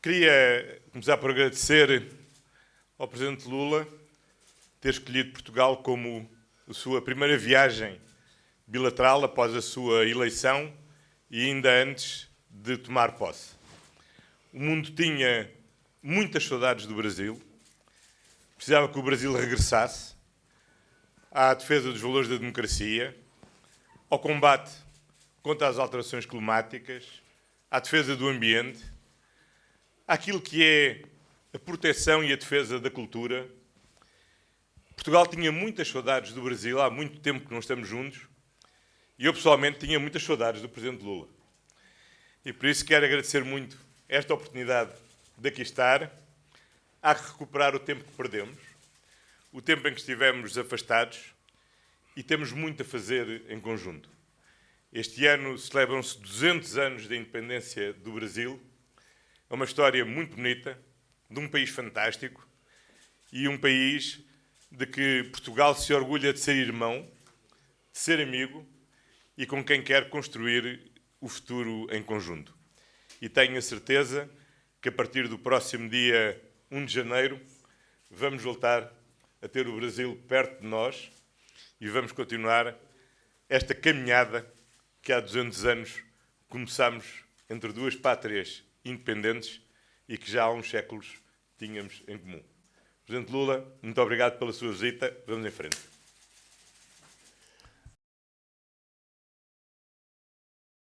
Queria começar por agradecer ao Presidente Lula ter escolhido Portugal como a sua primeira viagem bilateral após a sua eleição e ainda antes de tomar posse. O mundo tinha muitas saudades do Brasil, precisava que o Brasil regressasse à defesa dos valores da democracia, ao combate contra as alterações climáticas, à defesa do ambiente, àquilo que é a proteção e a defesa da cultura. Portugal tinha muitas saudades do Brasil, há muito tempo que não estamos juntos, e eu pessoalmente tinha muitas saudades do Presidente Lula. E por isso quero agradecer muito esta oportunidade de aqui estar, a recuperar o tempo que perdemos, o tempo em que estivemos afastados, e temos muito a fazer em conjunto. Este ano celebram-se 200 anos da independência do Brasil. É uma história muito bonita, de um país fantástico e um país de que Portugal se orgulha de ser irmão, de ser amigo e com quem quer construir o futuro em conjunto. E tenho a certeza que a partir do próximo dia 1 de janeiro vamos voltar a ter o Brasil perto de nós e vamos continuar esta caminhada que há 200 anos começámos entre duas pátrias independentes e que já há uns séculos tínhamos em comum. Presidente Lula, muito obrigado pela sua visita. Vamos em frente.